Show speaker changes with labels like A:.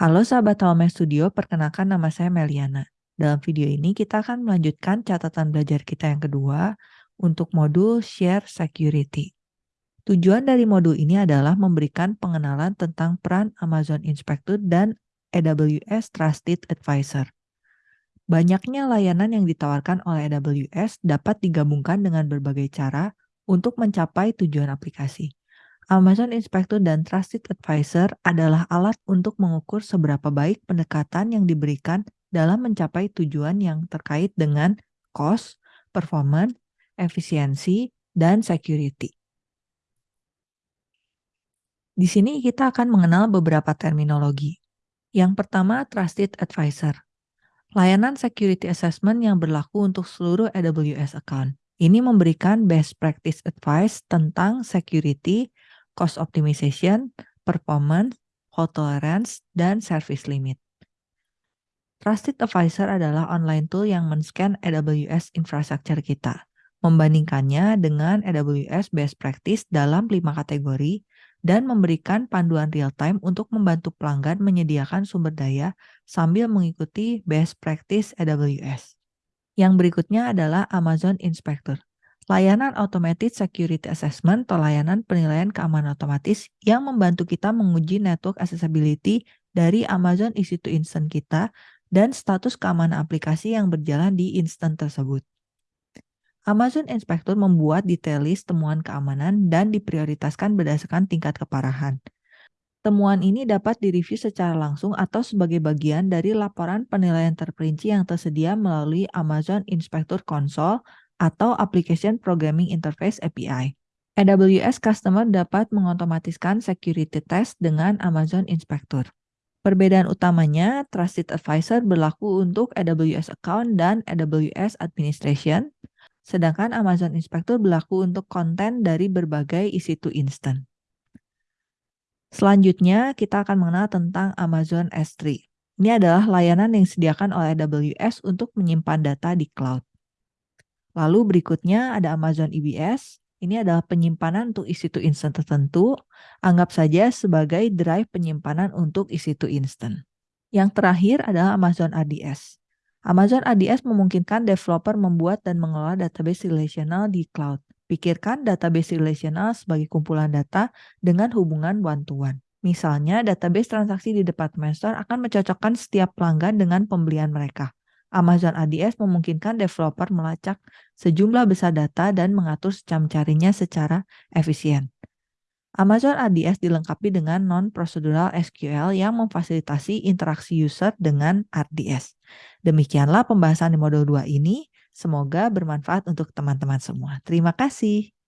A: Halo sahabat Home Studio, perkenalkan nama saya Meliana. Dalam video ini kita akan melanjutkan catatan belajar kita yang kedua untuk modul Share Security. Tujuan dari modul ini adalah memberikan pengenalan tentang peran Amazon Inspector dan AWS Trusted Advisor. Banyaknya layanan yang ditawarkan oleh AWS dapat digabungkan dengan berbagai cara untuk mencapai tujuan aplikasi. Amazon Inspector dan Trusted Advisor adalah alat untuk mengukur seberapa baik pendekatan yang diberikan dalam mencapai tujuan yang terkait dengan cost, performance, efisiensi, dan security. Di sini kita akan mengenal beberapa terminologi. Yang pertama, Trusted Advisor. Layanan security assessment yang berlaku untuk seluruh AWS account. Ini memberikan best practice advice tentang security, cost optimization, performance, fault tolerance, dan service limit. Trusted Advisor adalah online tool yang men-scan AWS infrastructure kita, membandingkannya dengan AWS best practice dalam lima kategori, dan memberikan panduan real-time untuk membantu pelanggan menyediakan sumber daya sambil mengikuti best practice AWS. Yang berikutnya adalah Amazon Inspector layanan Automated Security Assessment atau layanan penilaian keamanan otomatis yang membantu kita menguji network accessibility dari Amazon EC2 Instant kita dan status keamanan aplikasi yang berjalan di instant tersebut. Amazon Inspector membuat detail list temuan keamanan dan diprioritaskan berdasarkan tingkat keparahan. Temuan ini dapat direview secara langsung atau sebagai bagian dari laporan penilaian terperinci yang tersedia melalui Amazon Inspector Console atau Application Programming Interface API. AWS Customer dapat mengotomatiskan security test dengan Amazon Inspector. Perbedaan utamanya, Trusted Advisor berlaku untuk AWS Account dan AWS Administration, sedangkan Amazon Inspector berlaku untuk konten dari berbagai EC2 Instant. Selanjutnya, kita akan mengenal tentang Amazon S3. Ini adalah layanan yang disediakan oleh AWS untuk menyimpan data di cloud. Lalu berikutnya ada Amazon EBS. Ini adalah penyimpanan untuk EC2 instant tertentu. Anggap saja sebagai drive penyimpanan untuk EC2 instant. Yang terakhir adalah Amazon ADS. Amazon ADS memungkinkan developer membuat dan mengelola database relational di cloud. Pikirkan database relational sebagai kumpulan data dengan hubungan one-to-one. Misalnya, database transaksi di department store akan mencocokkan setiap pelanggan dengan pembelian mereka. Amazon ADS memungkinkan developer melacak sejumlah besar data dan mengatur secam-carinya secara efisien. Amazon ADS dilengkapi dengan non-procedural SQL yang memfasilitasi interaksi user dengan RDS. Demikianlah pembahasan di modul 2 ini. Semoga bermanfaat untuk teman-teman semua. Terima kasih.